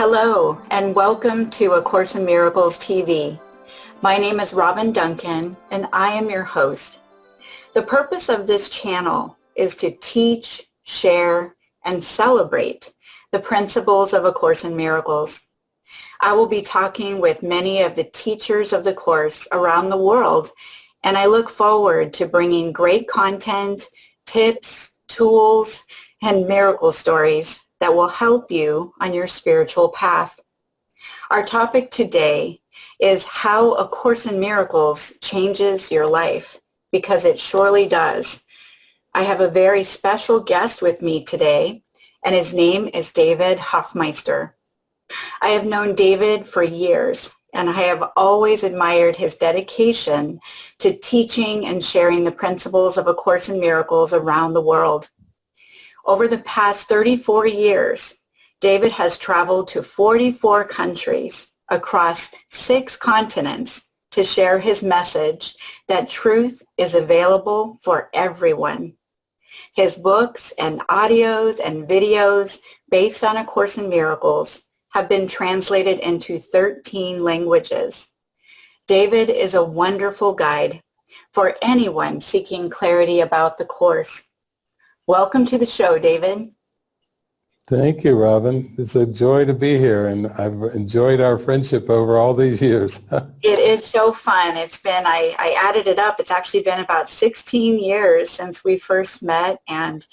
Hello and welcome to A Course in Miracles TV. My name is Robin Duncan and I am your host. The purpose of this channel is to teach, share, and celebrate the principles of A Course in Miracles. I will be talking with many of the teachers of the Course around the world and I look forward to bringing great content, tips, tools, and miracle stories that will help you on your spiritual path. Our topic today is how A Course in Miracles changes your life, because it surely does. I have a very special guest with me today, and his name is David Hoffmeister. I have known David for years, and I have always admired his dedication to teaching and sharing the principles of A Course in Miracles around the world. Over the past 34 years, David has traveled to 44 countries across six continents to share his message that truth is available for everyone. His books and audios and videos based on A Course in Miracles have been translated into 13 languages. David is a wonderful guide for anyone seeking clarity about the Course. Welcome to the show, David. Thank you, Robin. It's a joy to be here, and I've enjoyed our friendship over all these years. it is so fun. It's been, I, I added it up, it's actually been about 16 years since we first met and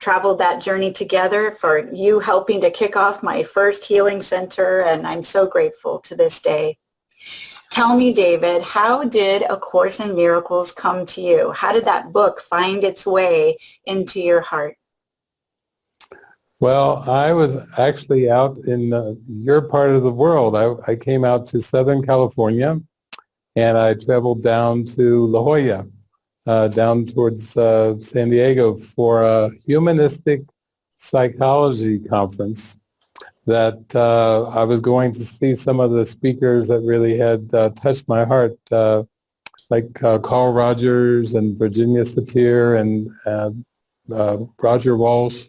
traveled that journey together for you helping to kick off my first healing center, and I'm so grateful to this day. Tell me, David, how did A Course in Miracles come to you? How did that book find its way into your heart? Well, I was actually out in uh, your part of the world. I, I, came out to Southern California and I traveled down to La Jolla, uh, down towards uh, San Diego for a humanistic psychology conference that uh, I was going to see some of the speakers that really had uh, touched my heart, uh, like uh, Carl Rogers and Virginia Satir and uh, uh, Roger Walsh,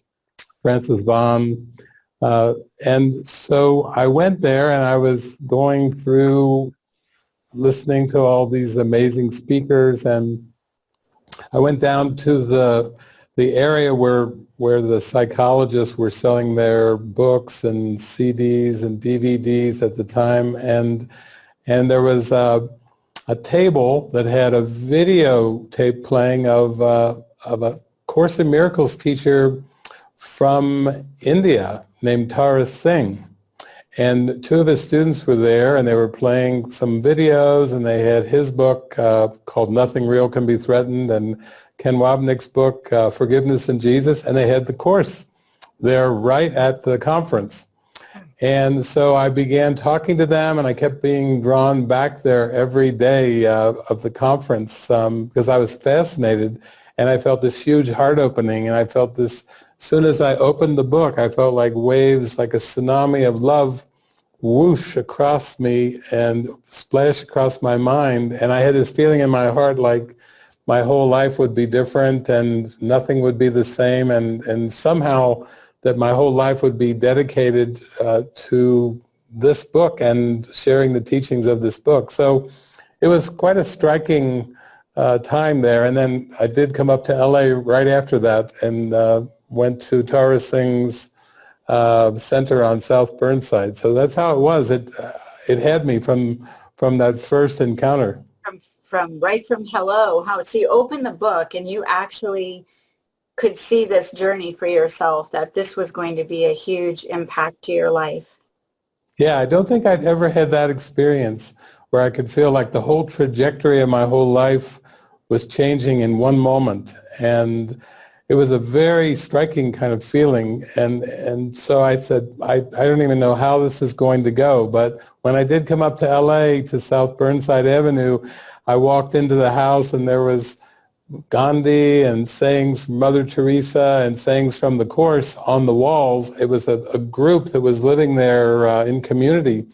Frances Vaughan. and so I went there and I was going through listening to all these amazing speakers and I went down to the the area where where the psychologists were selling their books and CDs and DVDs at the time, and and there was a, a table that had a video tape playing of uh, of a Course in Miracles teacher from India named Tara Singh. And two of his students were there and they were playing some videos and they had his book uh, called Nothing Real Can Be Threatened and Ken Wapnick's book, uh, Forgiveness and Jesus, and they had the course there right at the conference. And so I began talking to them and I kept being drawn back there every day uh, of the conference um, because I was fascinated and I felt this huge heart opening and I felt this, as soon as I opened the book, I felt like waves, like a tsunami of love whoosh across me and splash across my mind. And I had this feeling in my heart like my whole life would be different and nothing would be the same and, and somehow that my whole life would be dedicated uh, to this book and sharing the teachings of this book. So it was quite a striking uh, time there. And then I did come up to LA right after that and uh, went to Tara Singh's uh, center on South Burnside. So that's how it was. It, uh, it had me from, from that first encounter from right from hello how so you open the book and you actually could see this journey for yourself that this was going to be a huge impact to your life. Yeah i don't think i'd ever had that experience where i could feel like the whole trajectory of my whole life was changing in one moment. And it was a very striking kind of feeling. And and so I said I, I don't even know how this is going to go. But when I did come up to LA to South Burnside Avenue I walked into the house and there was Gandhi and sayings Mother Teresa and sayings from the Course on the walls. It was a, a group that was living there uh, in community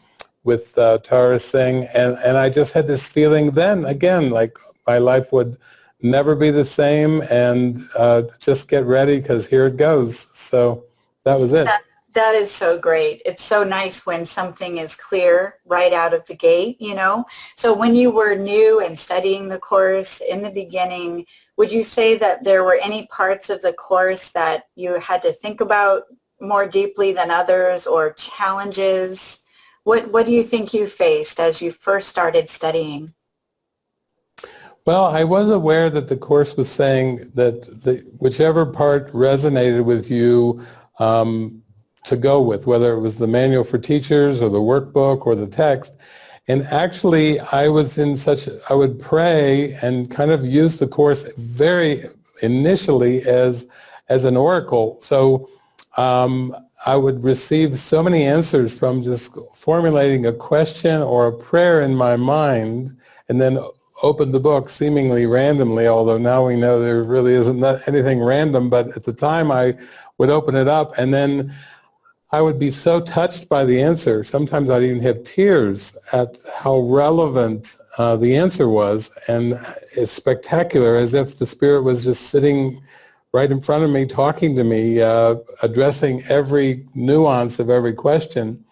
with uh, Tara Singh and, and I just had this feeling then again like my life would never be the same and uh, just get ready because here it goes. So that was it. That, is so great. It's so nice when something is clear right out of the gate, you know. So when you were new and studying the course in the beginning, would you say that there were any parts of the course that you had to think about more deeply than others or challenges? What, what do you think you faced as you first started studying? Well, I was aware that the Course was saying that the, whichever part resonated with you um, to go with, whether it was the manual for teachers or the workbook or the text. And actually, I was in such, I would pray and kind of use the Course very initially as, as an oracle. So um, I would receive so many answers from just formulating a question or a prayer in my mind and then open the book seemingly randomly, although now we know there really isn't anything random, but at the time I would open it up and then I would be so touched by the answer. Sometimes I'd even have tears at how relevant uh, the answer was and it's spectacular as if the Spirit was just sitting right in front of me talking to me, uh, addressing every nuance of every question.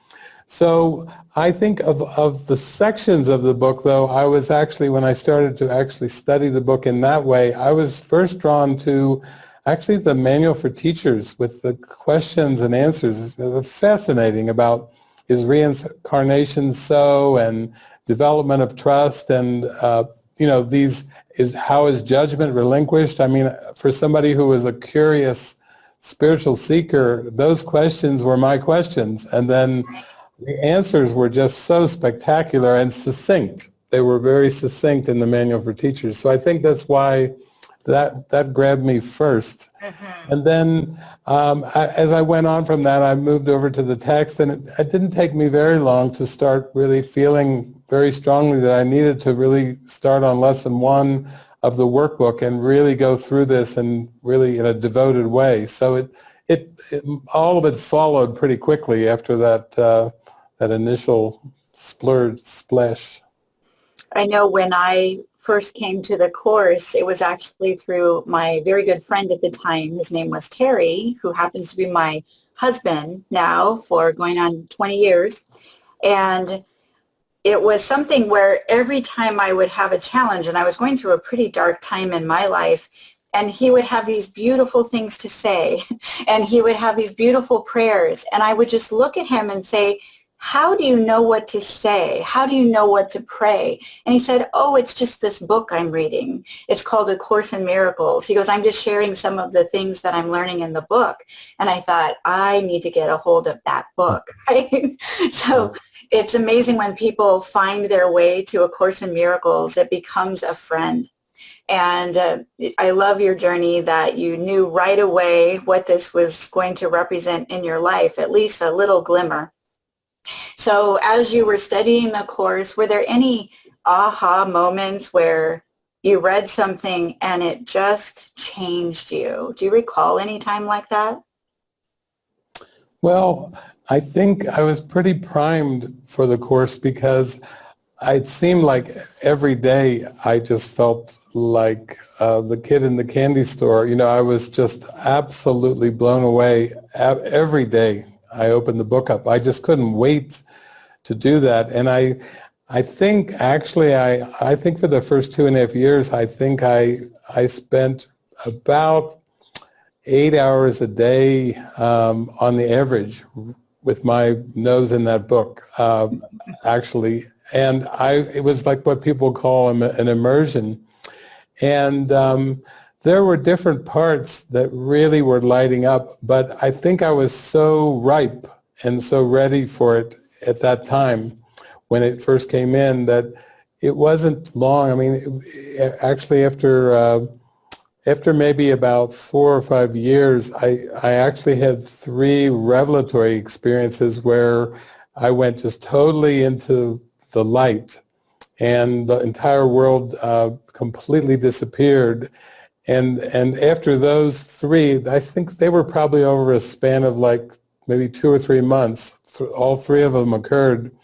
So I think of, of the sections of the book, though, I was actually, when I started to actually study the book in that way, I was first drawn to actually the manual for teachers with the questions and answers. is fascinating about is reincarnation so and development of trust and, uh, you know, these, is how is judgment relinquished? I mean, for somebody who was a curious spiritual seeker, those questions were my questions. And then the answers were just so spectacular and succinct. They were very succinct in the manual for teachers. So I think that's why that that grabbed me 1st mm -hmm. And then um, I, as I went on from that, I moved over to the text, and it, it, didn't take me very long to start really feeling very strongly that I needed to really start on lesson one of the workbook and really go through this and really in a devoted way. So it, it, it all of it followed pretty quickly after that uh, that initial splurge splash? I know when I first came to the course, it was actually through my very good friend at the time. His name was Terry, who happens to be my husband now for going on 20 years. And it was something where every time I would have a challenge, and I was going through a pretty dark time in my life, and he would have these beautiful things to say, and he would have these beautiful prayers, and I would just look at him and say, how do you know what to say? How do you know what to pray? And he said, oh, it's just this book I'm reading. It's called A Course in Miracles. He goes, I'm just sharing some of the things that I'm learning in the book. And I thought, I need to get a hold of that book. Right? so it's amazing when people find their way to A Course in Miracles, it becomes a friend. And uh, I love your journey that you knew right away what this was going to represent in your life, at least a little glimmer. So as you were studying the course, were there any aha moments where you read something and it just changed you? Do you recall any time like that? Well, I think I was pretty primed for the course because it seemed like every day I just felt like uh, the kid in the candy store. You know, I was just absolutely blown away every day I opened the book up. I just couldn't wait to do that. And I, I think actually, I, I think for the first two and a half years, I think I, I spent about eight hours a day um, on the average with my nose in that book, um, actually. And I, it was like what people call an immersion. And um, there were different parts that really were lighting up, but I think I was so ripe and so ready for it at that time when it first came in that it wasn't long. I mean, actually after uh, after maybe about four or five years, I, I actually had three revelatory experiences where I went just totally into the light and the entire world uh, completely disappeared and, and after those three, I think they were probably over a span of like maybe two or three months, all three of them occurred,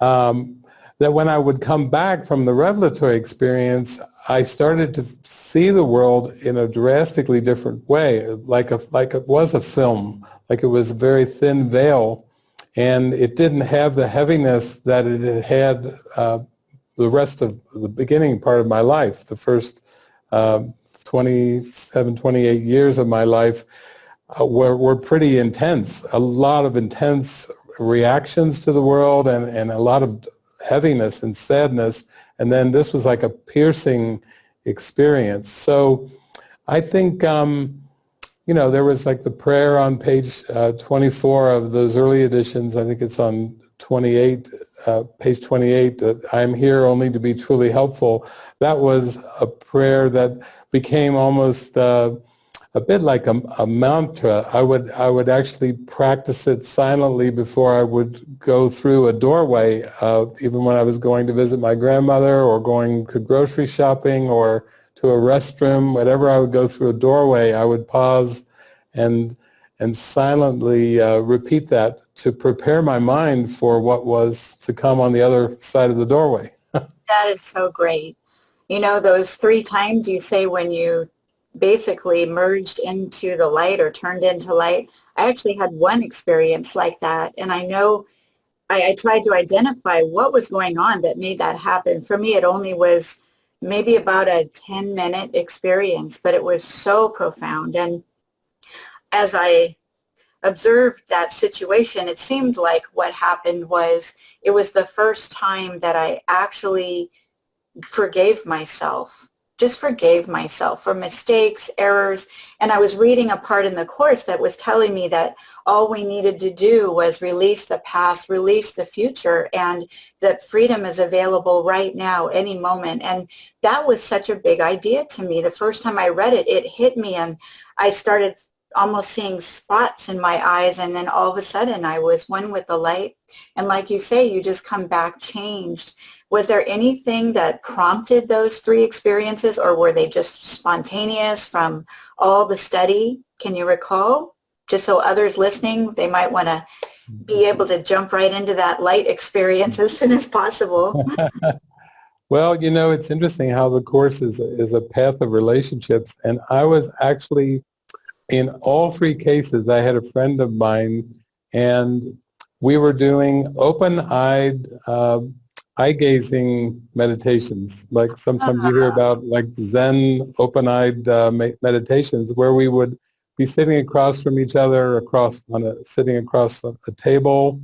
um, that when I would come back from the revelatory experience, I started to see the world in a drastically different way, like a, like it was a film, like it was a very thin veil, and it didn't have the heaviness that it had had uh, the rest of the beginning part of my life, the first uh, 27, 28 years of my life uh, were, were pretty intense. A lot of intense reactions to the world and, and a lot of heaviness and sadness. And then this was like a piercing experience. So I think, um, you know, there was like the prayer on page uh, 24 of those early editions. I think it's on 28, uh, page 28, that I'm here only to be truly helpful. That was a prayer that became almost uh, a bit like a, a, mantra. I would, I would actually practice it silently before I would go through a doorway, uh, even when I was going to visit my grandmother or going to grocery shopping or to a restroom, whatever I would go through a doorway, I would pause and, and silently uh, repeat that to prepare my mind for what was to come on the other side of the doorway. that is so great. You know, those three times you say when you basically merged into the light or turned into light. I actually had one experience like that. And I know I, I, tried to identify what was going on that made that happen. For me, it only was maybe about a 10 minute experience, but it was so profound. And as I observed that situation, it seemed like what happened was it was the first time that I actually forgave myself just forgave myself for mistakes, errors, and I was reading a part in the course that was telling me that all we needed to do was release the past, release the future, and that freedom is available right now, any moment. And that was such a big idea to me. The first time I read it, it hit me and I started almost seeing spots in my eyes and then all of a sudden I was one with the light and like you say you just come back changed was there anything that prompted those three experiences or were they just spontaneous from all the study? Can you recall? Just so others listening they might want to be able to jump right into that light experience as soon as possible. Well you know it's interesting how the course is, is a path of relationships and I was actually in all three cases, I had a friend of mine, and we were doing open-eyed uh, eye-gazing meditations. Like sometimes you hear uh-huh. about like Zen open-eyed uh, meditations, where we would be sitting across from each other, across on a sitting across a, a table,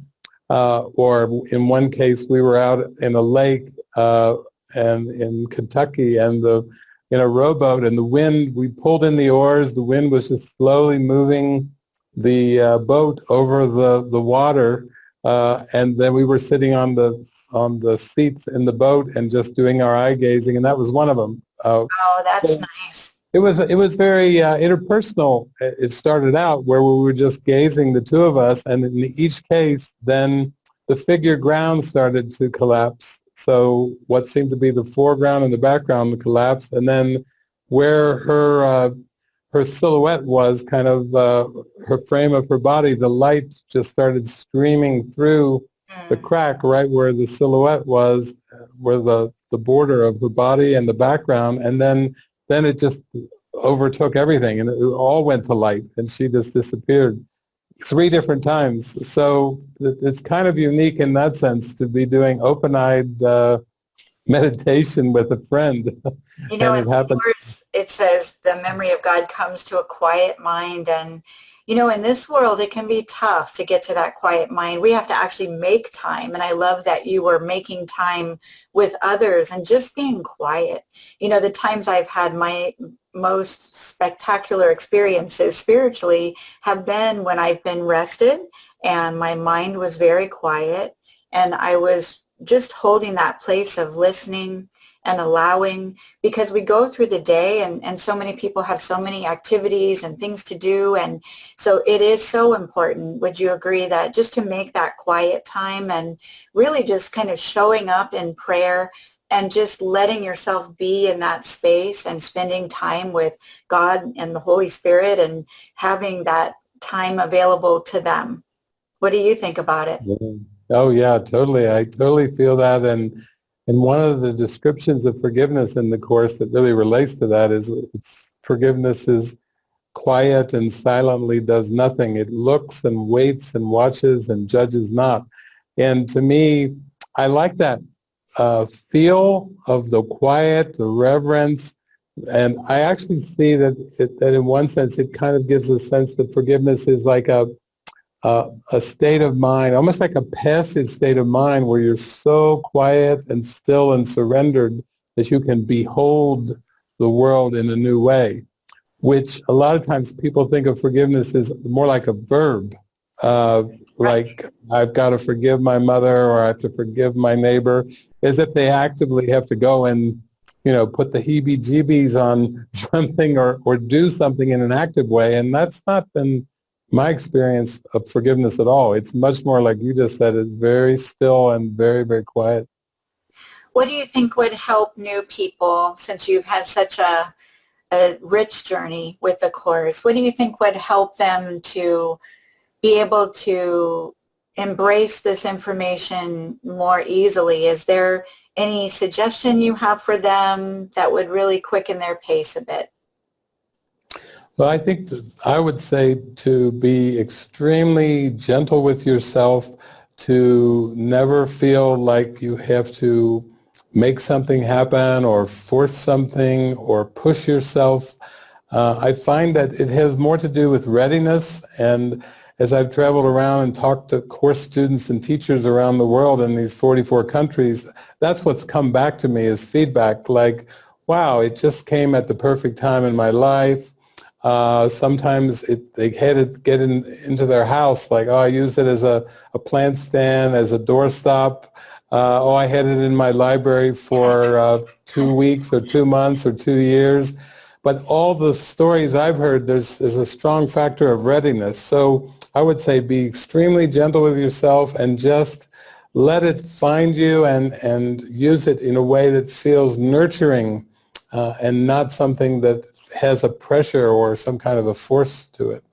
uh, or in one case we were out in a lake uh, and in Kentucky, and the in a rowboat and the wind, we pulled in the oars, the wind was just slowly moving the uh, boat over the, the water uh, and then we were sitting on the on the seats in the boat and just doing our eye gazing and that was one of them. Uh, oh, that's so nice. It was it was very uh, interpersonal. It started out where we were just gazing, the two of us, and in each case, then the figure ground started to collapse so what seemed to be the foreground and the background collapsed, and then where her uh, her silhouette was, kind of uh, her frame of her body, the light just started streaming through the mm. crack right where the silhouette was, where the the border of her body and the background, and then then it just overtook everything, and it all went to light, and she just disappeared three different times. So it's kind of unique in that sense to be doing open-eyed uh, meditation with a friend. You know, in it, it says the memory of God comes to a quiet mind. And, you know, in this world, it can be tough to get to that quiet mind. We have to actually make time. And I love that you were making time with others and just being quiet. You know, the times I've had my most spectacular experiences spiritually have been when I've been rested and my mind was very quiet and I was just holding that place of listening and allowing because we go through the day and, and so many people have so many activities and things to do and so it is so important would you agree that just to make that quiet time and really just kind of showing up in prayer and just letting yourself be in that space and spending time with God and the Holy Spirit and having that time available to them. What do you think about it? Oh yeah, totally. I totally feel that and And one of the descriptions of forgiveness in the Course that really relates to that is forgiveness is quiet and silently does nothing. It looks and waits and watches and judges not. And to me, I like that uh, feel of the quiet, the reverence, and I actually see that, it, that in one sense it kind of gives a sense that forgiveness is like a, a, a state of mind, almost like a passive state of mind where you're so quiet and still and surrendered that you can behold the world in a new way, which a lot of times people think of forgiveness as more like a verb, uh, like I've got to forgive my mother or I have to forgive my neighbor, as if they actively have to go and you know, put the heebie-jeebies on something or, or do something in an active way. And that's not been my experience of forgiveness at all. It's much more like you just said, it's very still and very, very quiet. What do you think would help new people, since you've had such a, a rich journey with the Course, what do you think would help them to be able to embrace this information more easily? Is there any suggestion you have for them that would really quicken their pace a bit? Well, I think I would say to be extremely gentle with yourself, to never feel like you have to make something happen or force something or push yourself. Uh, I find that it has more to do with readiness and as I've traveled around and talked to course students and teachers around the world in these 44 countries, that's what's come back to me as feedback like, wow, it just came at the perfect time in my life. Uh, sometimes it, they had to get in, into their house, like, oh, I used it as a, a plant stand, as a doorstop. Uh, oh, I had it in my library for uh, two weeks or two months or two years. But all the stories I've heard, there's, there's a strong factor of readiness. So I would say be extremely gentle with yourself and just let it find you and, and use it in a way that feels nurturing uh, and not something that has a pressure or some kind of a force to it.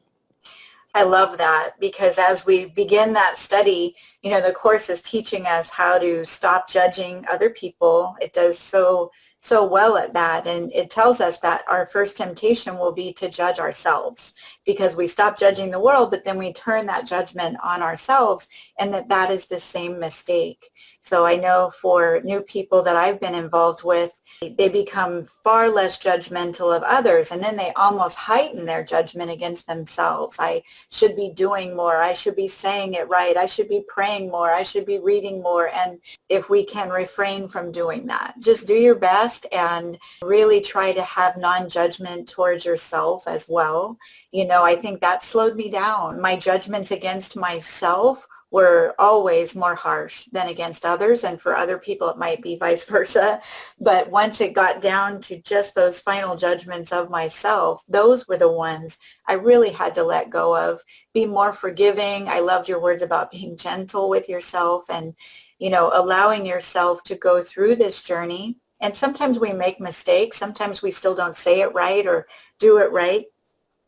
I love that because as we begin that study, you know, the Course is teaching us how to stop judging other people. It does so so well at that and it tells us that our first temptation will be to judge ourselves because we stop judging the world but then we turn that judgment on ourselves and that that is the same mistake so I know for new people that I've been involved with, they become far less judgmental of others and then they almost heighten their judgment against themselves. I should be doing more. I should be saying it right. I should be praying more. I should be reading more. And if we can refrain from doing that, just do your best and really try to have non-judgment towards yourself as well. You know, I think that slowed me down. My judgments against myself were always more harsh than against others and for other people it might be vice versa. But once it got down to just those final judgments of myself those were the ones I really had to let go of. Be more forgiving. I loved your words about being gentle with yourself and you know allowing yourself to go through this journey. And sometimes we make mistakes. Sometimes we still don't say it right or do it right.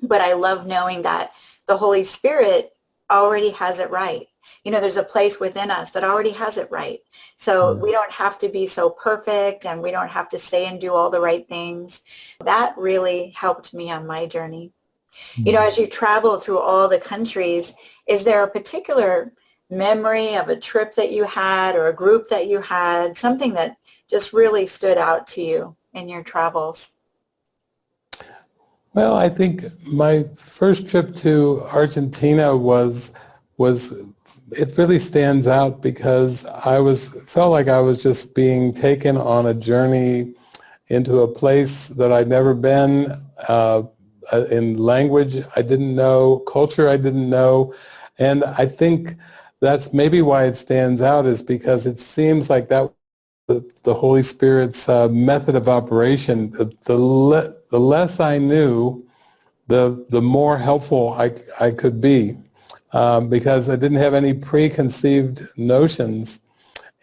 But I love knowing that the Holy Spirit already has it right you know, there's a place within us that already has it right. So mm. we don't have to be so perfect and we don't have to say and do all the right things. That really helped me on my journey. You know, mm. as you travel through all the countries, is there a particular memory of a trip that you had or a group that you had, something that just really stood out to you in your travels? Well, I think my first trip to Argentina was was it really stands out because I was felt like I was just being taken on a journey into a place that I'd never been, uh, uh, in language I didn't know, culture I didn't know, and I think that's maybe why it stands out is because it seems like that the, the Holy Spirit's uh, method of operation. The, the, le the less I knew, the, the more helpful I, I could be um, because I didn't have any preconceived notions.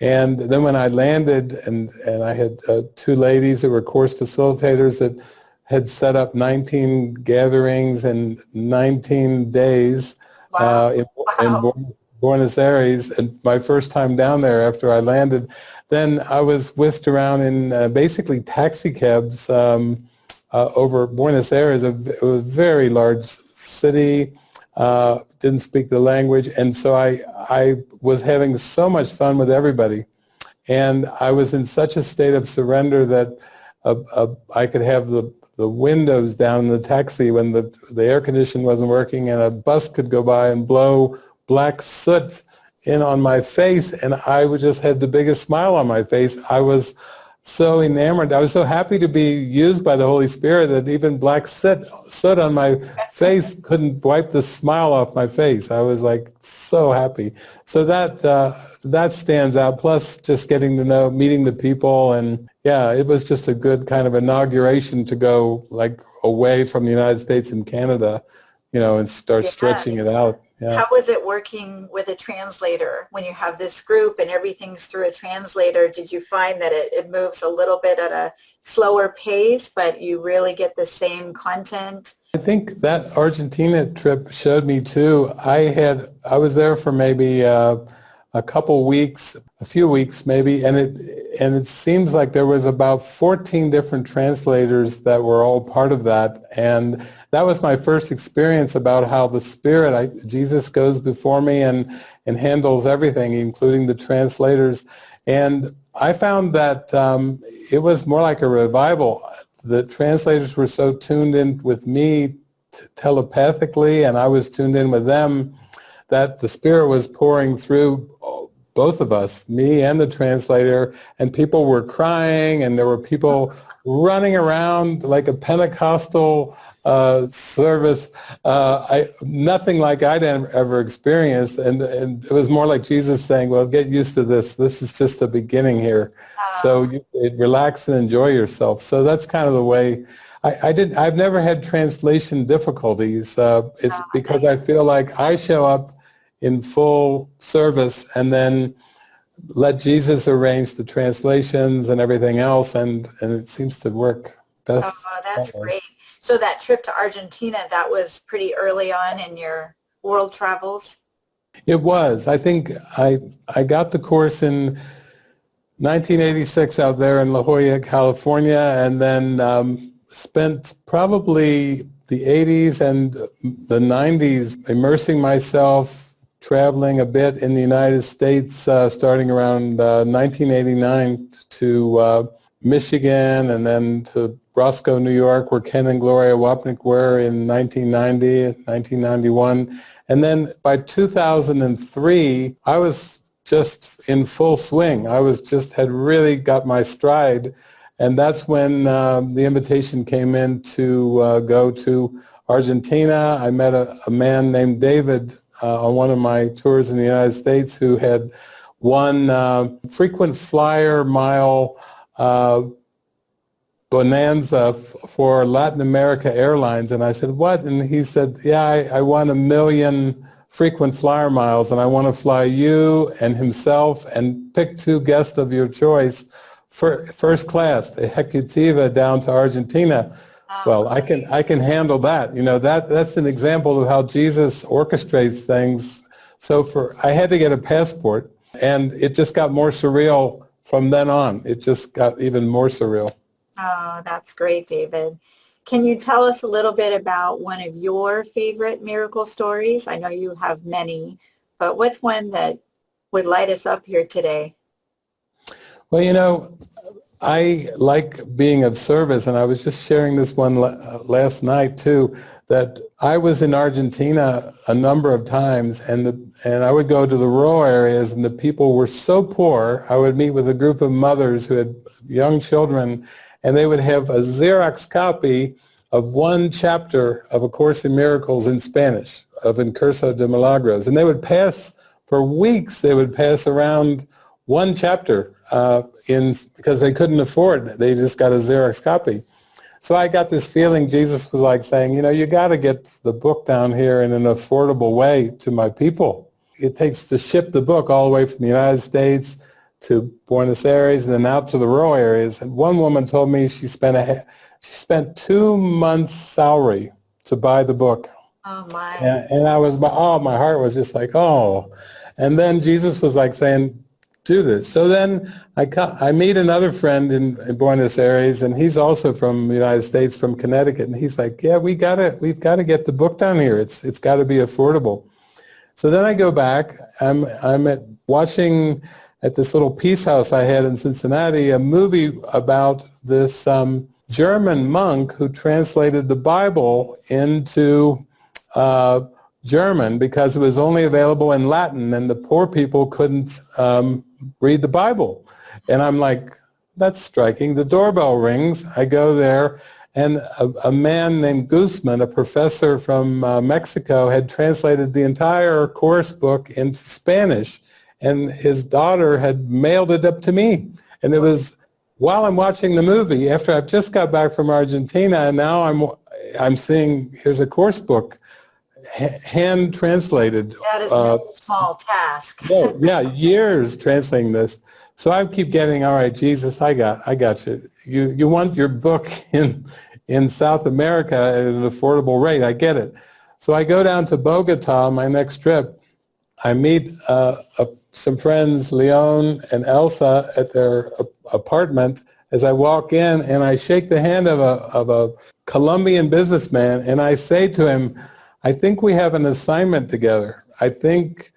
And then when I landed and, and I had uh, two ladies who were course facilitators that had set up 19 gatherings in 19 days wow. uh, in, wow. in, Buenos Aires. And my first time down there after I landed, then I was whisked around in uh, basically taxi cabs um, uh, over Buenos Aires, a, a very large city, uh, didn't speak the language, and so I, I was having so much fun with everybody. And I was in such a state of surrender that uh, uh, I could have the, the windows down in the taxi when the, the air conditioning wasn't working and a bus could go by and blow black soot in on my face and I would just had the biggest smile on my face. I was so enamored. I was so happy to be used by the Holy Spirit that even black soot, soot on my face couldn't wipe the smile off my face. I was like so happy. So that uh, that stands out. Plus, just getting to know, meeting the people, and yeah, it was just a good kind of inauguration to go like away from the United States and Canada, you know, and start yeah. stretching it out. Yeah. How was it working with a translator when you have this group and everything's through a translator? Did you find that it, it moves a little bit at a slower pace, but you really get the same content? I think that Argentina trip showed me too. I had I was there for maybe uh, a couple weeks, a few weeks maybe, and it and it seems like there was about 14 different translators that were all part of that, and that was my first experience about how the Spirit, I, Jesus goes before me and, and handles everything, including the translators. And I found that um, it was more like a revival. The translators were so tuned in with me telepathically, and I was tuned in with them, that the Spirit was pouring through both of us, me and the translator, and people were crying, and there were people running around like a Pentecostal uh, service, uh, I, nothing like I'd ever experienced. And, and it was more like Jesus saying, well, get used to this. This is just the beginning here. So you, relax and enjoy yourself. So that's kind of the way I, I did. I've never had translation difficulties. Uh, it's because I feel like I show up in full service and then let Jesus arrange the translations and everything else, and, and it seems to work best. Oh, that's great. So that trip to Argentina, that was pretty early on in your world travels? It was. I think I, I got the course in 1986 out there in La Jolla, California, and then um, spent probably the 80s and the 90s immersing myself, traveling a bit in the United States, uh, starting around uh, 1989 to uh, Michigan and then to Roscoe, New York, where Ken and Gloria Wapnick were in 1990, 1991. And then by 2003, I was just in full swing. I was just had really got my stride. And that's when um, the invitation came in to uh, go to Argentina. I met a, a man named David uh, on one of my tours in the United States who had won uh, frequent flyer mile uh, bonanza for Latin America Airlines. And I said, what? And he said, yeah, I, I won a million frequent flyer miles and I want to fly you and himself and pick two guests of your choice for first class, Ejecutiva down to Argentina. Well, I can I can handle that. You know that that's an example of how Jesus orchestrates things. So for I had to get a passport, and it just got more surreal from then on. It just got even more surreal. Oh, that's great, David. Can you tell us a little bit about one of your favorite miracle stories? I know you have many, but what's one that would light us up here today? Well, you know, I like being of service, and I was just sharing this one uh, last night too, that I was in Argentina a number of times, and, the, and I would go to the rural areas, and the people were so poor, I would meet with a group of mothers who had young children, and they would have a Xerox copy of one chapter of A Course in Miracles in Spanish, of Un Curso de Milagros. And they would pass, for weeks, they would pass around one chapter uh, in because they couldn't afford it. They just got a Xerox copy. So I got this feeling Jesus was like saying, you know, you got to get the book down here in an affordable way to my people. It takes to ship the book all the way from the United States to Buenos Aires and then out to the rural areas. And one woman told me she spent a she spent two months' salary to buy the book. Oh my! And, and I was, oh, my heart was just like, oh. And then Jesus was like saying, do this. So then I, I meet another friend in, in, Buenos Aires, and he's also from the United States, from Connecticut, and he's like, "Yeah, we got to, we've got to get the book down here. It's it's got to be affordable." So then I go back. I'm I'm at watching at this little peace house I had in Cincinnati a movie about this um, German monk who translated the Bible into uh, German because it was only available in Latin and the poor people couldn't um, read the Bible. And I'm like, that's striking. The doorbell rings. I go there and a, a man named Guzman, a professor from uh, Mexico, had translated the entire course book into Spanish and his daughter had mailed it up to me. And it was while I'm watching the movie, after I've just got back from Argentina, and now I'm, I'm seeing, here's a course book hand translated. That is uh, no small task. yeah, yeah, years translating this. So I keep getting, all right, Jesus, I got, I got you. You, you want your book in, in South America at an affordable rate. I get it. So I go down to Bogota, my next trip. I meet uh, a, some friends, Leon and Elsa, at their apartment as I walk in, and I shake the hand of a, of a Colombian businessman, and I say to him, I think we have an assignment together. I think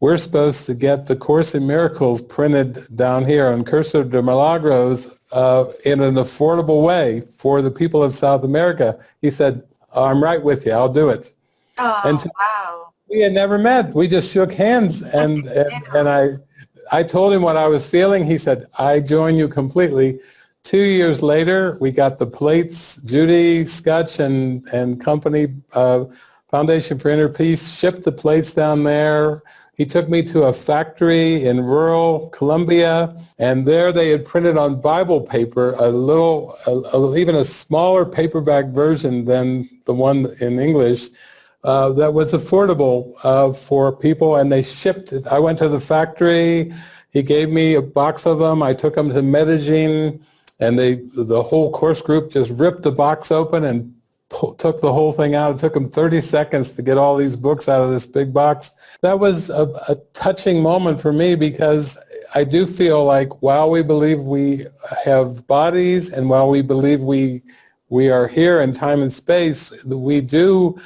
we're supposed to get the Course in Miracles printed down here Un Curso de Milagros uh, in an affordable way for the people of South America. He said, I'm right with you. I'll do it. Oh, and so wow. We had never met. We just shook hands and, and, and I, I told him what I was feeling. He said, I join you completely. Two years later, we got the plates. Judy Skutch and, and company uh, Foundation for Inner Peace shipped the plates down there. He took me to a factory in rural Colombia, and there they had printed on Bible paper a little, a, a, even a smaller paperback version than the one in English uh, that was affordable uh, for people, and they shipped it. I went to the factory. He gave me a box of them. I took them to Medellin, and they, the whole course group just ripped the box open and took the whole thing out. It took them 30 seconds to get all these books out of this big box. That was a, a, touching moment for me because I do feel like while we believe we have bodies and while we believe we we are here in time and space, we do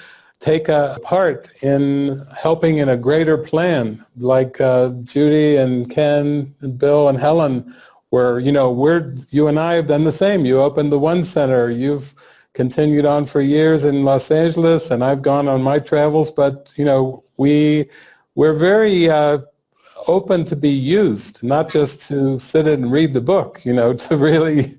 take a part in helping in a greater plan, like uh, Judy and Ken and Bill and Helen, where you know we're you and I have done the same. You opened the One Center. You've continued on for years in Los Angeles, and I've gone on my travels. But you know, we we're very uh, open to be used, not just to sit and read the book. You know, to really,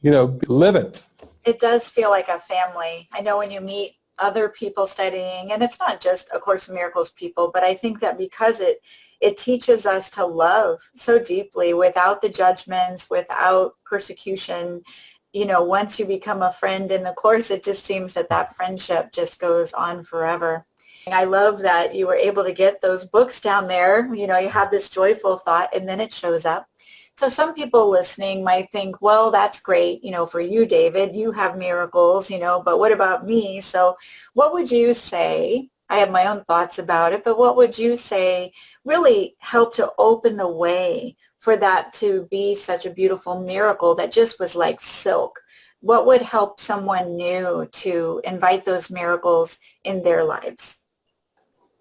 you know, live it. It does feel like a family. I know when you meet other people studying, and it's not just A Course in Miracles people, but I think that because it it teaches us to love so deeply without the judgments, without persecution, you know, once you become a friend in the course, it just seems that that friendship just goes on forever. I love that you were able to get those books down there. You know, you have this joyful thought and then it shows up. So some people listening might think, well, that's great, you know, for you, David, you have miracles, you know, but what about me? So what would you say? I have my own thoughts about it, but what would you say really help to open the way for that to be such a beautiful miracle that just was like silk? What would help someone new to invite those miracles in their lives?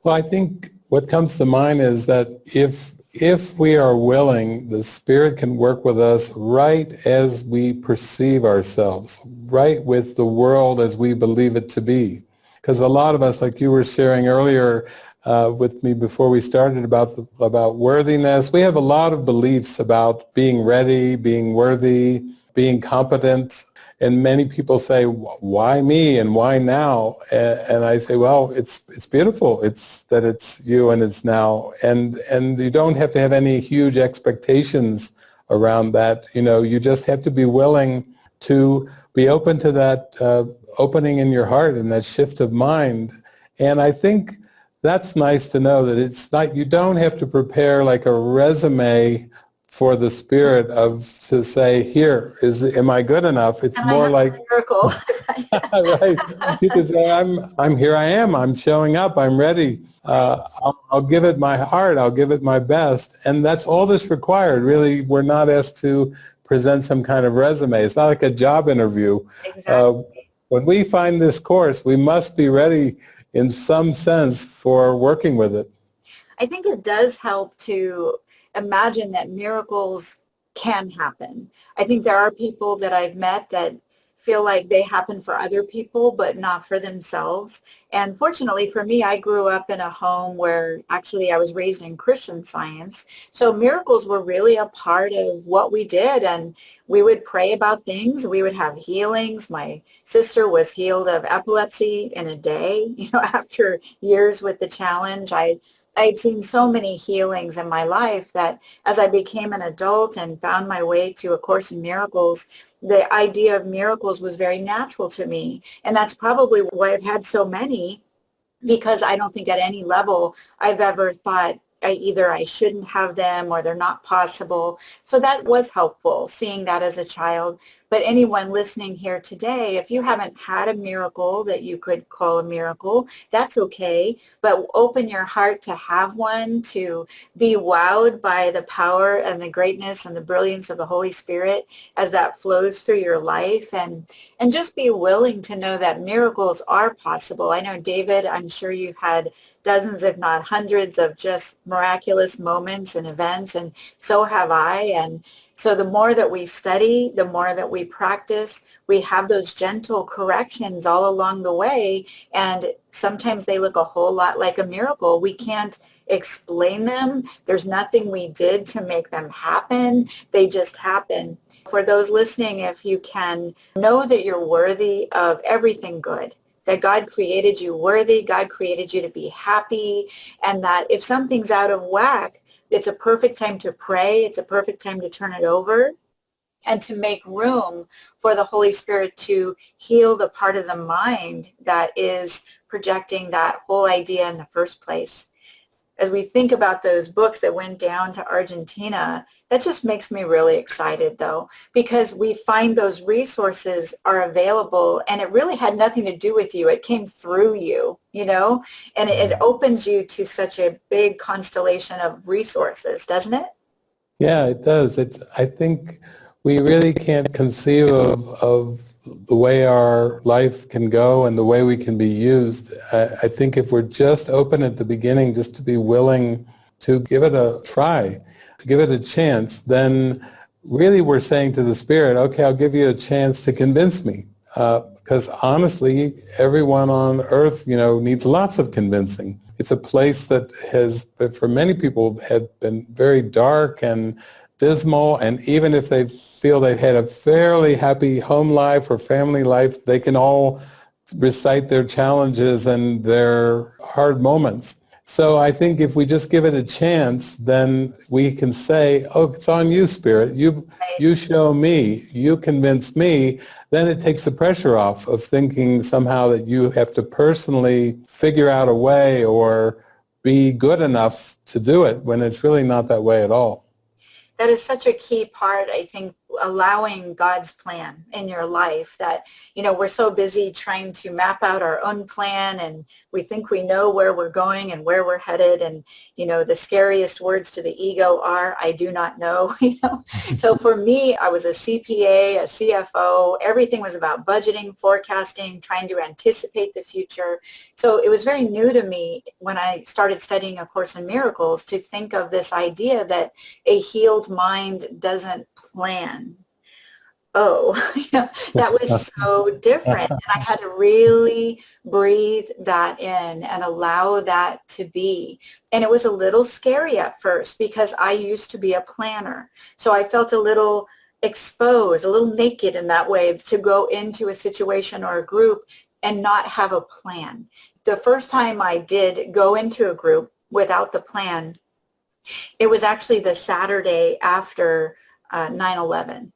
Well, I think what comes to mind is that if if we are willing, the Spirit can work with us right as we perceive ourselves, right with the world as we believe it to be. Because a lot of us, like you were sharing earlier, uh, with me before we started about the, about worthiness. We have a lot of beliefs about being ready, being worthy, being competent, and many people say, "Why me and why now?" And, I say, "Well, it's it's beautiful. It's that it's you and it's now, and and you don't have to have any huge expectations around that. You know, you just have to be willing to be open to that uh, opening in your heart and that shift of mind. And I think that's nice to know that it's not, you don't have to prepare like a resume for the spirit of to say, here is, am I good enough? It's And more like, miracle. right. You can say, I'm, I'm here I am. I'm showing up. I'm ready. Uh, I'll, I'll give it my heart. I'll give it my best. And that's all that's required. Really, we're not asked to present some kind of resume. It's not like a job interview. exactly. Uh, when we find this course, we must be ready in some sense for working with it. I think it does help to imagine that miracles can happen. I think there are people that I've met that feel like they happen for other people but not for themselves. And fortunately for me, I grew up in a home where actually I was raised in Christian science. So miracles were really a part of what we did and we would pray about things. We would have healings. My sister was healed of epilepsy in a day, you know, after years with the challenge. I I had seen so many healings in my life that as I became an adult and found my way to A Course in Miracles, the idea of miracles was very natural to me. And that's probably why I've had so many because I don't think at any level I've ever thought I, either I shouldn't have them or they're not possible. So that was helpful, seeing that as a child. But anyone listening here today, if you haven't had a miracle that you could call a miracle, that's okay. But open your heart to have one, to be wowed by the power and the greatness and the brilliance of the Holy Spirit as that flows through your life. And, and just be willing to know that miracles are possible. I know, David, I'm sure you've had dozens, if not hundreds, of just miraculous moments and events, and so have I. And so the more that we study, the more that we practice, we have those gentle corrections all along the way, and sometimes they look a whole lot like a miracle. We can't explain them. There's nothing we did to make them happen. They just happen. For those listening, if you can know that you're worthy of everything good, that God created you worthy, God created you to be happy, and that if something's out of whack, it's a perfect time to pray. It's a perfect time to turn it over and to make room for the Holy Spirit to heal the part of the mind that is projecting that whole idea in the first place as we think about those books that went down to Argentina, that just makes me really excited though, because we find those resources are available and it really had nothing to do with you. It came through you, you know, and it, opens you to such a big constellation of resources, doesn't it? Yeah, it does. It's, I think we really can't conceive of, of the way our life can go and the way we can be used. I, I think if we're just open at the beginning, just to be willing to give it a try, to give it a chance, then really we're saying to the Spirit, okay, I'll give you a chance to convince me. Uh, because honestly, everyone on earth, you know, needs lots of convincing. It's a place that has, for many people, had been very dark and dismal, and even if they feel they've had a fairly happy home life or family life, they can all recite their challenges and their hard moments. So I think if we just give it a chance, then we can say, oh, it's on you, Spirit. You, you show me, you convince me. Then it takes the pressure off of thinking somehow that you have to personally figure out a way or be good enough to do it when it's really not that way at all that is such a key part, I think, allowing God's plan in your life that, you know, we're so busy trying to map out our own plan and we think we know where we're going and where we're headed. And, you know, the scariest words to the ego are, I do not know, you know. so for me, I was a CPA, a CFO. Everything was about budgeting, forecasting, trying to anticipate the future. So it was very new to me when I started studying A Course in Miracles to think of this idea that a healed mind doesn't plan oh, that was so different. And I had to really breathe that in and allow that to be. And it was a little scary at first because I used to be a planner. So I felt a little exposed, a little naked in that way to go into a situation or a group and not have a plan. The first time I did go into a group without the plan, it was actually the Saturday after uh, 9-11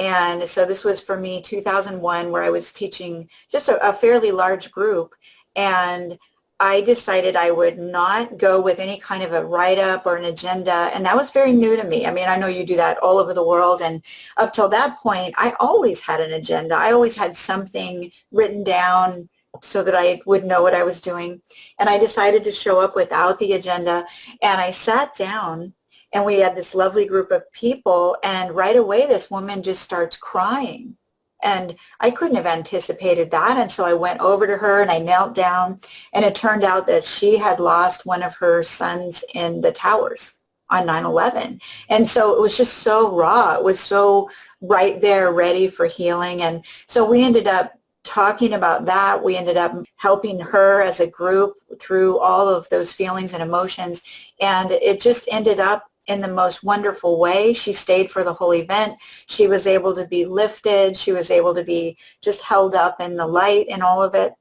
and so this was for me 2001 where I was teaching just a, a fairly large group. And I decided I would not go with any kind of a write-up or an agenda. And that was very new to me. I mean, I know you do that all over the world. And up till that point, I always had an agenda. I always had something written down so that I would know what I was doing. And I decided to show up without the agenda. And I sat down and we had this lovely group of people. And right away, this woman just starts crying and I couldn't have anticipated that. And so I went over to her and I knelt down and it turned out that she had lost one of her sons in the towers on 9-11. And so it was just so raw. It was so right there ready for healing. And so we ended up talking about that. We ended up helping her as a group through all of those feelings and emotions. And it just ended up in the most wonderful way. She stayed for the whole event. She was able to be lifted. She was able to be just held up in the light and all of it.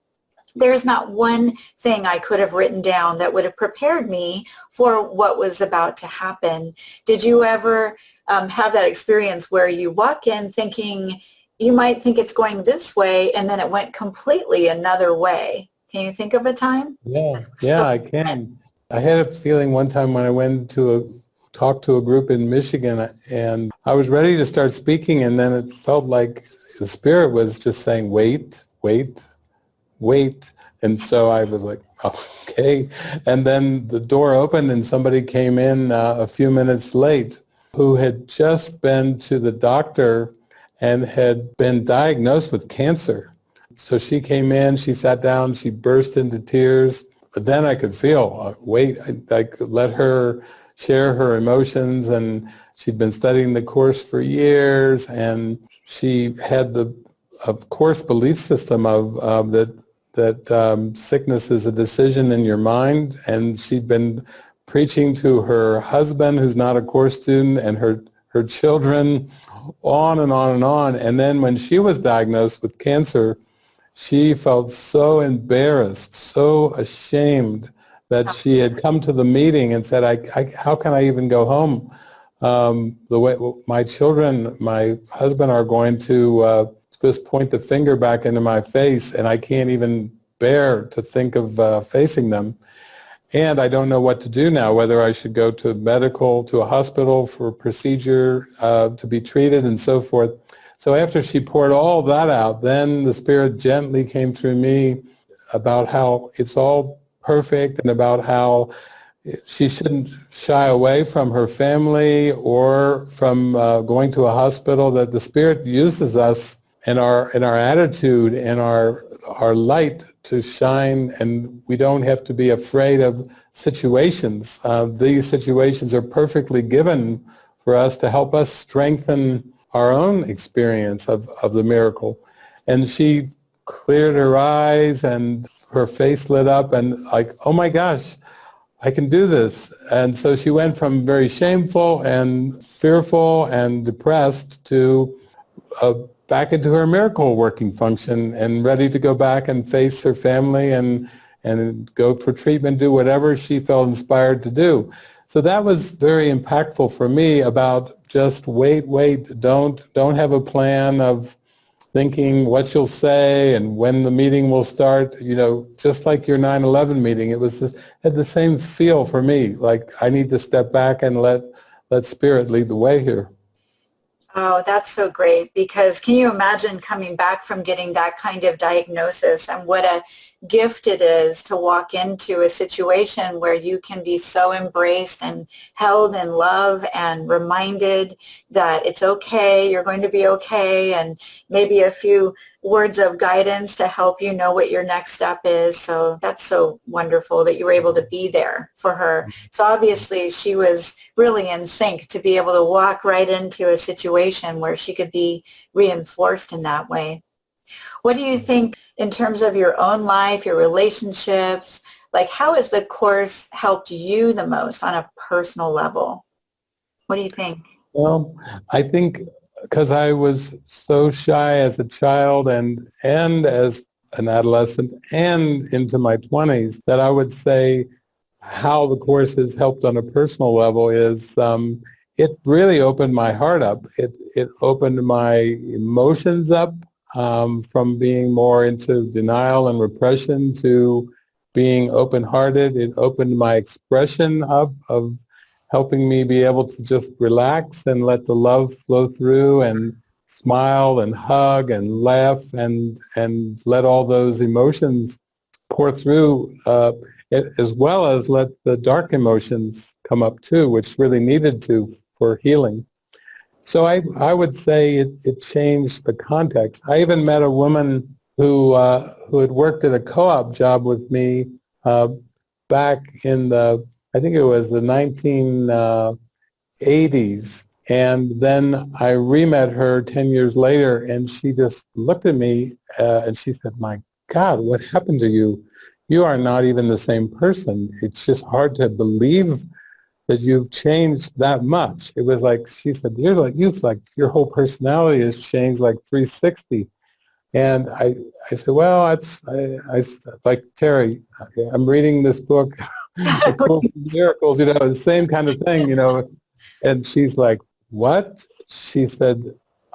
There's not one thing I could have written down that would have prepared me for what was about to happen. Did you ever um, have that experience where you walk in thinking you might think it's going this way and then it went completely another way? Can you think of a time? Yeah, yeah, so, I can. I had a feeling one time when I went to a talked to a group in Michigan and I was ready to start speaking and then it felt like the spirit was just saying, wait, wait, wait. And so I was like, okay. And then the door opened and somebody came in uh, a few minutes late who had just been to the doctor and had been diagnosed with cancer. So she came in, she sat down, she burst into tears. But then I could feel, uh, wait, I, I could let her share her emotions and she'd been studying the course for years and she had the of course belief system of that that um, sickness is a decision in your mind and she'd been preaching to her husband who's not a course student and her her children on and on and on. And then when she was diagnosed with cancer she felt so embarrassed so ashamed that she had come to the meeting and said, I, I how can I even go home? Um, the way my children, my husband are going to uh, just point the finger back into my face and I can't even bear to think of uh, facing them. And I don't know what to do now, whether I should go to medical, to a hospital for a procedure uh, to be treated and so forth. So after she poured all that out, then the Spirit gently came through me about how it's all perfect and about how she shouldn't shy away from her family or from uh, going to a hospital, that the Spirit uses us and our, and our attitude and our, our light to shine and we don't have to be afraid of situations. Uh, these situations are perfectly given for us to help us strengthen our own experience of, of the miracle. And she cleared her eyes and her face lit up and like, oh my gosh, I can do this. And so she went from very shameful and fearful and depressed to uh, back into her miracle working function and ready to go back and face her family and, and go for treatment, do whatever she felt inspired to do. So that was very impactful for me about just wait, wait, don't, don't have a plan of thinking what you'll say and when the meeting will start, you know, just like your 9-11 meeting, it was this, had the same feel for me, like I need to step back and let, let spirit lead the way here. Oh, that's so great because can you imagine coming back from getting that kind of diagnosis and what a gift it is to walk into a situation where you can be so embraced and held in love and reminded that it's okay, you're going to be okay, and maybe a few words of guidance to help you know what your next step is. So that's so wonderful that you were able to be there for her. Mm-hmm. So obviously she was really in sync to be able to walk right into a situation where she could be reinforced in that way. What do you think in terms of your own life, your relationships? Like how has the course helped you the most on a personal level? What do you think? Well, I think because I was so shy as a child and, and as an adolescent and into my 20s that I would say how the course has helped on a personal level is um, it really opened my heart up. It, it opened my emotions up um, from being more into denial and repression to being open-hearted. It opened my expression up of helping me be able to just relax and let the love flow through and smile and hug and laugh and and let all those emotions pour through uh, as well as let the dark emotions come up too, which really needed to for healing. So I, I would say it, it changed the context. I even met a woman who, uh, who had worked at a co-op job with me uh, back in the, I think it was the 1980s. Uh, and then I re-met her 10 years later and she just looked at me uh, and she said, my God, what happened to you? You are not even the same person. It's just hard to believe that you've changed that much. It was like, she said, you're like, you've like, your whole personality has changed like 360. And I, I said, well, it's, I, I, like Terry, I'm reading this book, Miracles, you know, the same kind of thing, you know. And she's like, what? She said,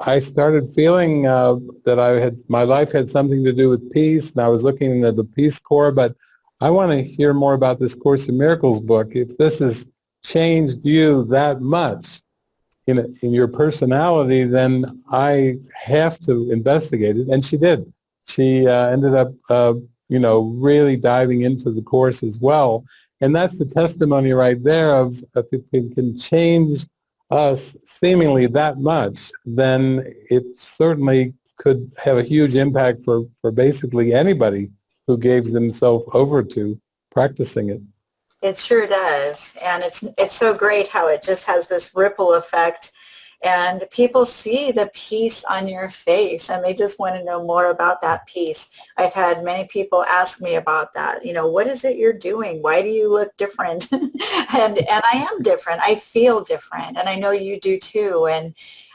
I started feeling uh, that I had, my life had something to do with peace, and I was looking at the Peace Corps, but I want to hear more about this Course in Miracles book. If this is changed you that much in, in your personality, then I have to investigate it. And she did. She uh, ended up, uh, you know, really diving into the course as well. And that's the testimony right there of if it can change us seemingly that much, then it certainly could have a huge impact for, for basically anybody who gave themselves over to practicing it. It sure does. And it's, it's so great how it just has this ripple effect and people see the peace on your face and they just want to know more about that peace. I've had many people ask me about that. You know, what is it you're doing? Why do you look different? and and I am different. I feel different and I know you do too. And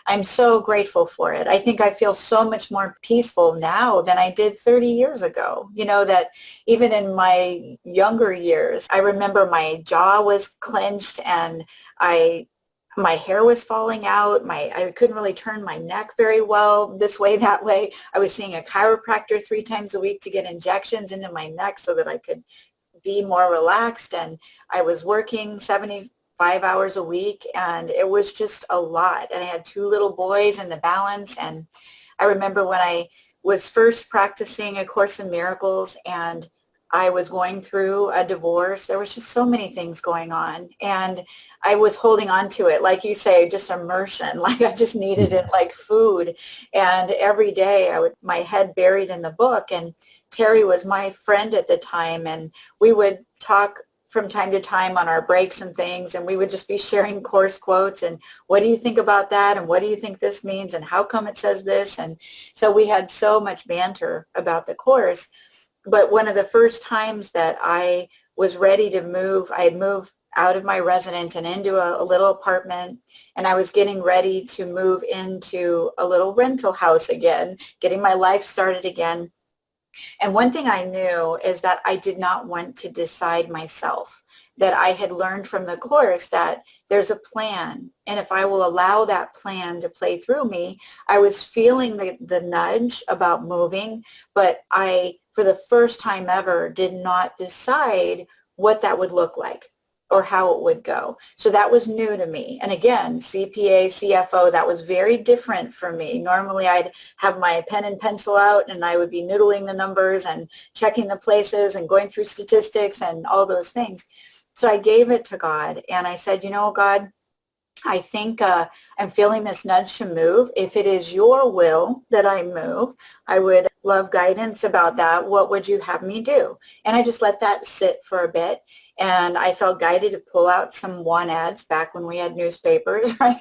I'm so grateful for it. I think I feel so much more peaceful now than I did 30 years ago. You know, that even in my younger years, I remember my jaw was clenched and I my hair was falling out. My I couldn't really turn my neck very well this way, that way. I was seeing a chiropractor three times a week to get injections into my neck so that I could be more relaxed. And I was working 70 five hours a week and it was just a lot. And I had two little boys in the balance and I remember when I was first practicing A Course in Miracles and I was going through a divorce. There was just so many things going on. And I was holding on to it, like you say, just immersion, like I just needed it like food. And every day I would, my head buried in the book. And Terry was my friend at the time. And we would talk from time to time on our breaks and things and we would just be sharing course quotes and what do you think about that? And what do you think this means? And how come it says this? And so we had so much banter about the course. But one of the first times that I was ready to move I had moved out of my residence and into a, a, little apartment and I was getting ready to move into a little rental house again getting my life started again and one thing I knew is that I did not want to decide myself, that I had learned from the course that there's a plan. And if I will allow that plan to play through me, I was feeling the, the nudge about moving, but I, for the first time ever, did not decide what that would look like or how it would go. So that was new to me. And again, CPA, CFO, that was very different for me. Normally I'd have my pen and pencil out and I would be noodling the numbers and checking the places and going through statistics and all those things. So I gave it to God and I said, you know, God, I think uh, I'm feeling this nudge to move. If it is your will that I move, I would love guidance about that. What would you have me do? And I just let that sit for a bit and I felt guided to pull out some one ads back when we had newspapers, right?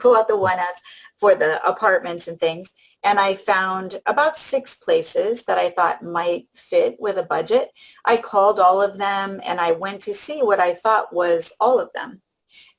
pull out the one ads for the apartments and things. And I found about six places that I thought might fit with a budget. I called all of them and I went to see what I thought was all of them.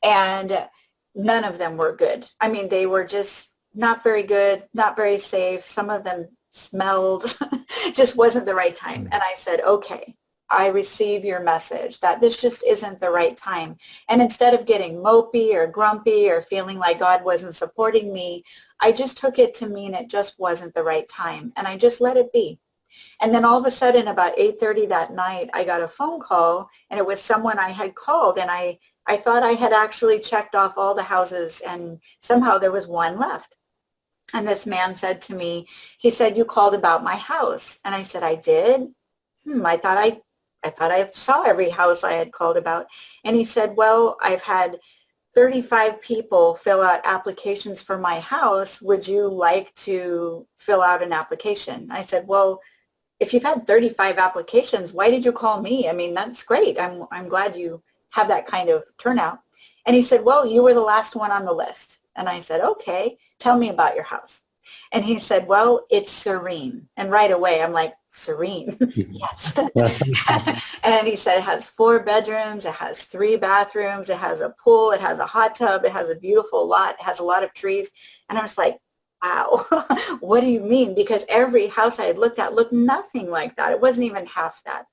And none of them were good. I mean, they were just not very good, not very safe. Some of them smelled, just wasn't the right time. Mm. And I said, okay, I receive your message that this just isn't the right time. And instead of getting mopey or grumpy or feeling like God wasn't supporting me, I just took it to mean it just wasn't the right time. And I just let it be. And then all of a sudden about 8.30 that night, I got a phone call and it was someone I had called and I, I thought I had actually checked off all the houses and somehow there was one left. And this man said to me, he said, you called about my house. And I said, I did. Hmm, I thought I, I thought I saw every house I had called about. And he said, well, I've had 35 people fill out applications for my house. Would you like to fill out an application? I said, well, if you've had 35 applications, why did you call me? I mean, that's great. I'm, I'm glad you have that kind of turnout. And he said, well, you were the last one on the list. And I said, okay, tell me about your house. And he said, well, it's serene. And right away, I'm like, serene? yes. and he said, it has four bedrooms, it has three bathrooms, it has a pool, it has a hot tub, it has a beautiful lot, it has a lot of trees. And I was like, wow, what do you mean? Because every house I had looked at looked nothing like that. It wasn't even half that.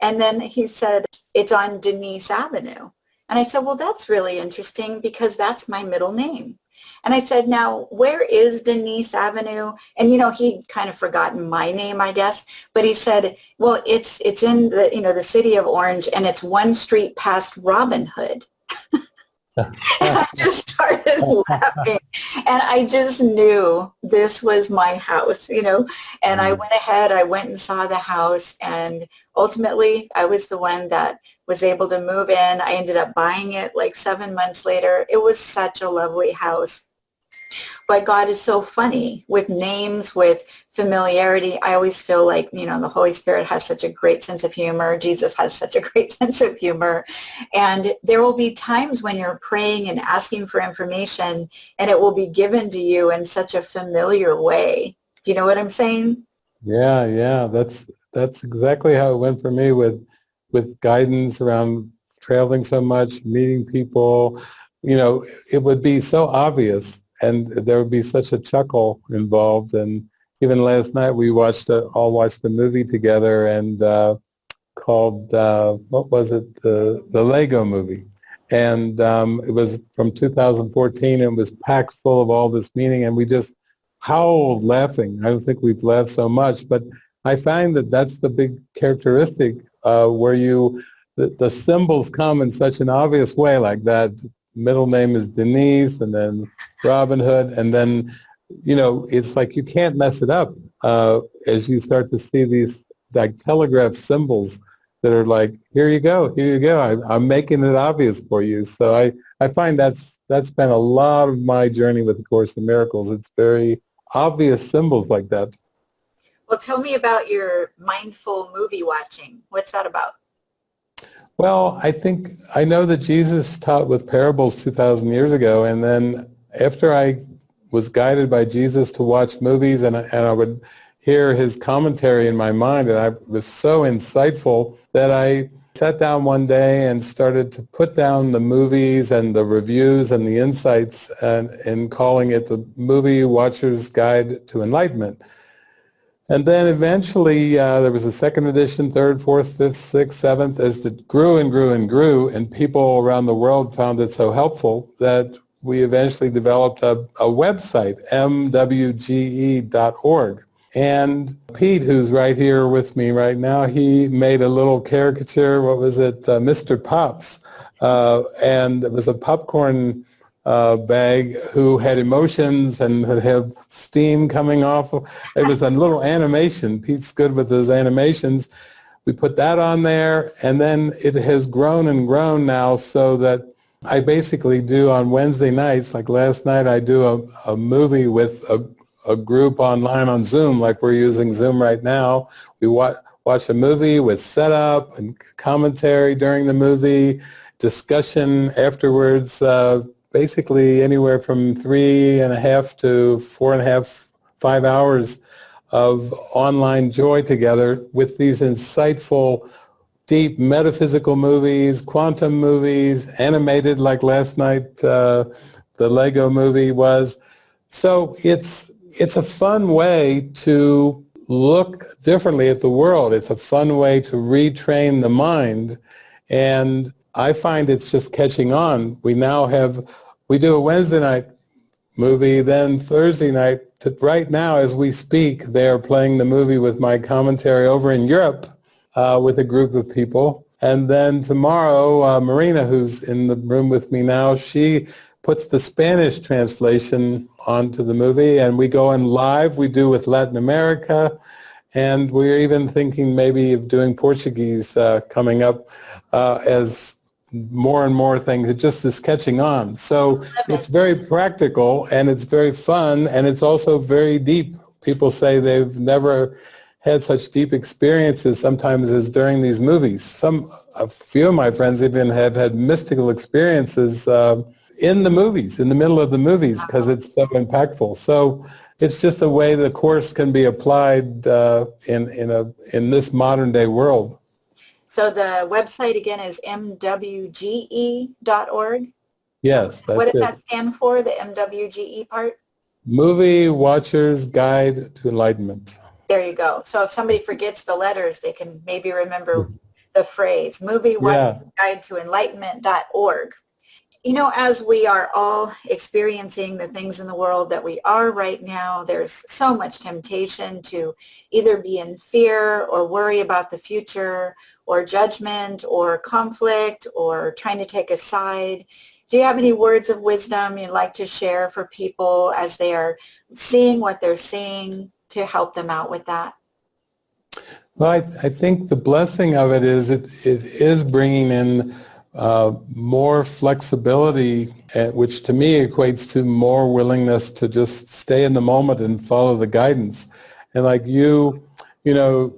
And then he said, it's on Denise Avenue. And I said, well, that's really interesting because that's my middle name. And I said, now, where is Denise Avenue? And, you know, he'd kind of forgotten my name, I guess. But he said, well, it's, it's in the, you know, the city of Orange and it's one street past Robin Hood. I just started laughing and I just knew this was my house, you know, and I mm. went ahead, I went and saw the house and ultimately I was the one that was able to move in. I ended up buying it like seven months later. It was such a lovely house. But God is so funny with names, with familiarity. I always feel like, you know, the Holy Spirit has such a great sense of humor. Jesus has such a great sense of humor. And there will be times when you're praying and asking for information and it will be given to you in such a familiar way. Do you know what I'm saying? Yeah, yeah. That's that's exactly how it went for me with with guidance around traveling so much, meeting people. You know, it would be so obvious and there would be such a chuckle involved. And even last night we watched a, all watched a movie together and uh, called uh, what was it the the Lego movie, and um, it was from 2014 and it was packed full of all this meaning and we just howled laughing. I don't think we've laughed so much, but I find that that's the big characteristic uh, where you the, the symbols come in such an obvious way like that middle name is Denise and then Robin Hood. And then you know it's like you can't mess it up uh, as you start to see these like telegraph symbols that are like here you go here you go. I, I'm making it obvious for you. So I I find that's that's been a lot of my journey with the Course in Miracles. It's very obvious symbols like that. Well tell me about your mindful movie watching. What's that about well, I think I know that Jesus taught with parables 2,000 years ago, and then after I was guided by Jesus to watch movies, and, and I would hear his commentary in my mind, and I was so insightful that I sat down one day and started to put down the movies and the reviews and the insights uh, and, and calling it the Movie Watcher's Guide to Enlightenment. And then eventually uh, there was a second edition, third, fourth, fifth, sixth, seventh, as it grew and grew and grew, and people around the world found it so helpful that we eventually developed a, a website, mwge.org. And Pete, who's right here with me right now, he made a little caricature, what was it, uh, Mr. Pops. Uh, and it was a popcorn uh, bag who had emotions and would have steam coming off. It was a little animation. Pete's good with those animations. We put that on there and then it has grown and grown now so that I basically do on Wednesday nights, like last night I do a, a movie with a, a group online on Zoom like we're using Zoom right now. We watch, watch a movie with setup and commentary during the movie, discussion afterwards, uh, basically anywhere from three and a half to four and a half, five hours of online joy together with these insightful, deep metaphysical movies, quantum movies, animated like last night uh, the Lego movie was. So it's, it's a fun way to look differently at the world. It's a fun way to retrain the mind. And I find it's just catching on. We now have we do a Wednesday night movie, then Thursday night right now, as we speak, they are playing the movie with my commentary over in Europe uh, with a group of people. And then tomorrow, uh, Marina, who's in the room with me now, she puts the Spanish translation onto the movie and we go in live. We do with Latin America and we're even thinking maybe of doing Portuguese uh, coming up uh, as more and more things. It just is catching on. So it's very practical and it's very fun and it's also very deep. People say they've never had such deep experiences sometimes as during these movies. Some, a few of my friends even have had mystical experiences uh, in the movies, in the middle of the movies, because it's so impactful. So it's just a way the course can be applied uh, in, in, a, in this modern day world. So the website again is mwge.org? Yes. what does it. that stand for, the MWGE part? Movie Watcher's Guide to Enlightenment. There you go. So if somebody forgets the letters, they can maybe remember mm-hmm. the phrase, Movie Watcher's yeah. Guide to Enlightenment.org you know, as we are all experiencing the things in the world that we are right now, there's so much temptation to either be in fear or worry about the future or judgment or conflict or trying to take a side. Do you have any words of wisdom you'd like to share for people as they are seeing what they're seeing to help them out with that? Well, I, I think the blessing of it is it, it is bringing in uh, more flexibility, uh, which to me equates to more willingness to just stay in the moment and follow the guidance. And like you, you know,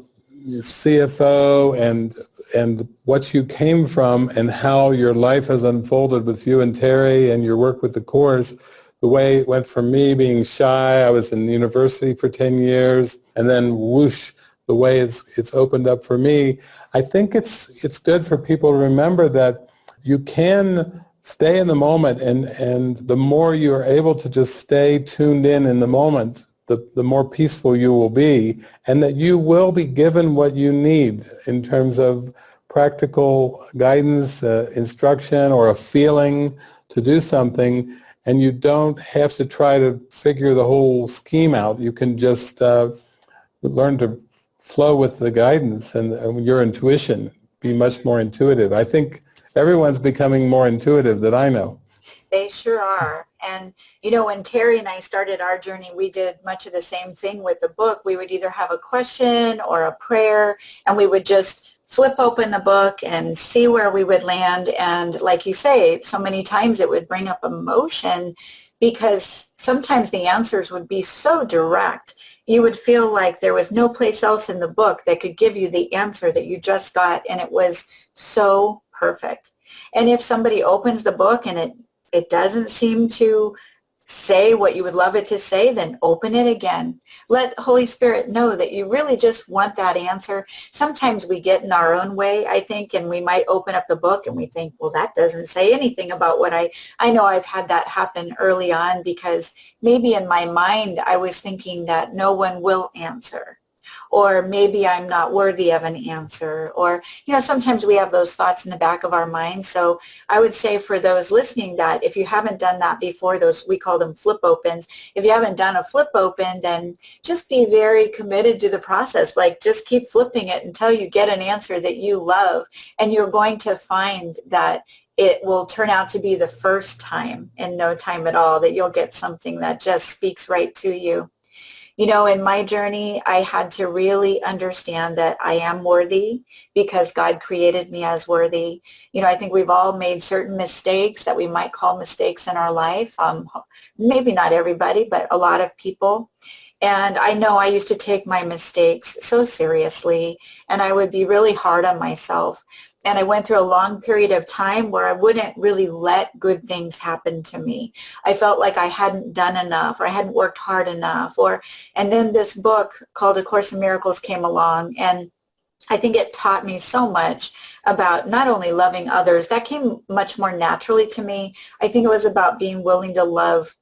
CFO and and what you came from and how your life has unfolded with you and Terry and your work with the course, the way it went from me being shy, I was in university for 10 years, and then whoosh, the way it's, it's opened up for me. I think it's, it's good for people to remember that you can stay in the moment and, and the more you are able to just stay tuned in in the moment, the, the more peaceful you will be and that you will be given what you need in terms of practical guidance, uh, instruction, or a feeling to do something and you don't have to try to figure the whole scheme out. You can just uh, learn to flow with the guidance and, and your intuition, be much more intuitive. I think everyone's becoming more intuitive that I know. They sure are. And, you know, when Terry and I started our journey, we did much of the same thing with the book. We would either have a question or a prayer, and we would just flip open the book and see where we would land. And like you say, so many times it would bring up emotion because sometimes the answers would be so direct. You would feel like there was no place else in the book that could give you the answer that you just got. And it was so perfect. And if somebody opens the book and it, it doesn't seem to say what you would love it to say, then open it again. Let Holy Spirit know that you really just want that answer. Sometimes we get in our own way, I think, and we might open up the book and we think, well, that doesn't say anything about what I, I know I've had that happen early on because maybe in my mind I was thinking that no one will answer or maybe I'm not worthy of an answer or you know sometimes we have those thoughts in the back of our mind. So I would say for those listening that if you haven't done that before those we call them flip opens if you haven't done a flip open then just be very committed to the process. Like just keep flipping it until you get an answer that you love and you're going to find that it will turn out to be the first time in no time at all that you'll get something that just speaks right to you you know, in my journey, I had to really understand that I am worthy because God created me as worthy. You know, I think we've all made certain mistakes that we might call mistakes in our life. Um, maybe not everybody, but a lot of people. And I know I used to take my mistakes so seriously and I would be really hard on myself and I went through a long period of time where I wouldn't really let good things happen to me. I felt like I hadn't done enough or I hadn't worked hard enough or and then this book called A Course in Miracles came along and I think it taught me so much about not only loving others, that came much more naturally to me. I think it was about being willing to love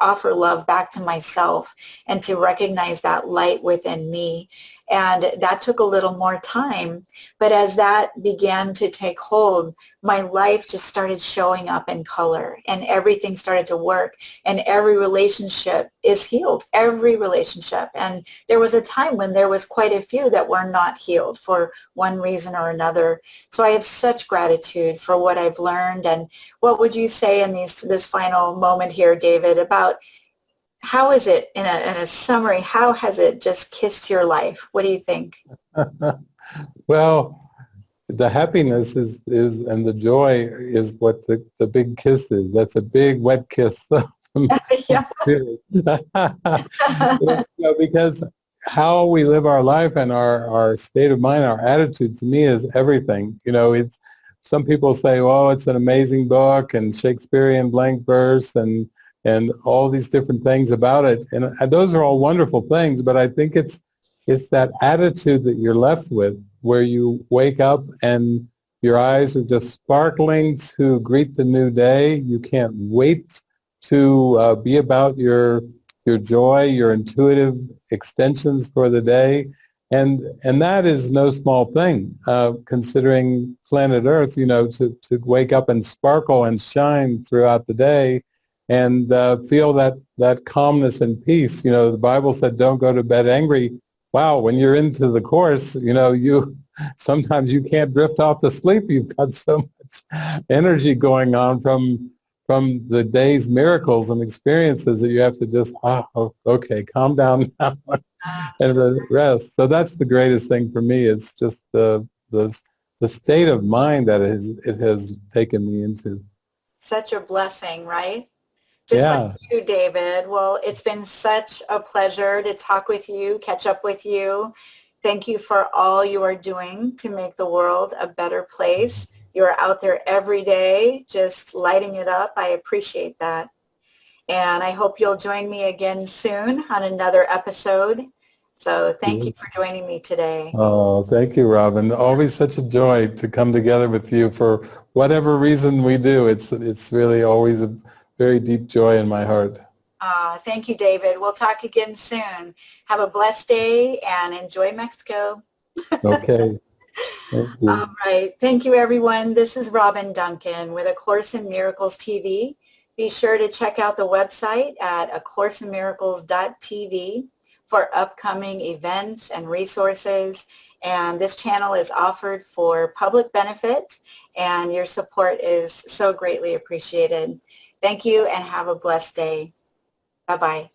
offer love back to myself and to recognize that light within me. And that took a little more time. But as that began to take hold, my life just started showing up in color and everything started to work and every relationship is healed, every relationship. And there was a time when there was quite a few that were not healed for one reason or another. So I have such gratitude for what I've learned. And what would you say in these this final moment here, David, about how is it in a, in a summary how has it just kissed your life? What do you think? Well the happiness is is and the joy is what the, the big kiss is. That's a big wet kiss. Know, because how we live our life and our, our state of mind, our attitude to me is everything. You know, it's some people say, oh, it's an amazing book and Shakespearean blank verse and and all these different things about it. And, those are all wonderful things, but I think it's, it's that attitude that you're left with where you wake up and your eyes are just sparkling to greet the new day. You can't wait to uh, be about your, your joy, your intuitive extensions for the day. And, and that is no small thing, uh, considering planet Earth, you know, to, to wake up and sparkle and shine throughout the day and uh, feel that, that calmness and peace. You know, the Bible said, don't go to bed angry. Wow, when you're into the course, you know, you sometimes you can't drift off to sleep. You've got so much energy going on from from the day's miracles and experiences that you have to just, ah, oh, okay, calm down now and rest. So that's the greatest thing for me. It's just the, the, the state of mind that it has, it has taken me into. Such a blessing, right? Just yeah. like you, David. Well, it's been such a pleasure to talk with you, catch up with you. Thank you for all you are doing to make the world a better place. You're out there every day just lighting it up. I appreciate that. And I hope you'll join me again soon on another episode. So thank you for joining me today. Oh, thank you, Robin. Always such a joy to come together with you for whatever reason we do. It's it's really always a very deep joy in my heart. Uh, thank you, David. We'll talk again soon. Have a blessed day and enjoy Mexico. okay. All right. Thank you, everyone. This is Robin Duncan with A Course in Miracles TV. Be sure to check out the website at acourseinmiracles.tv for upcoming events and resources. And this channel is offered for public benefit, and your support is so greatly appreciated. Thank you and have a blessed day. Bye-bye.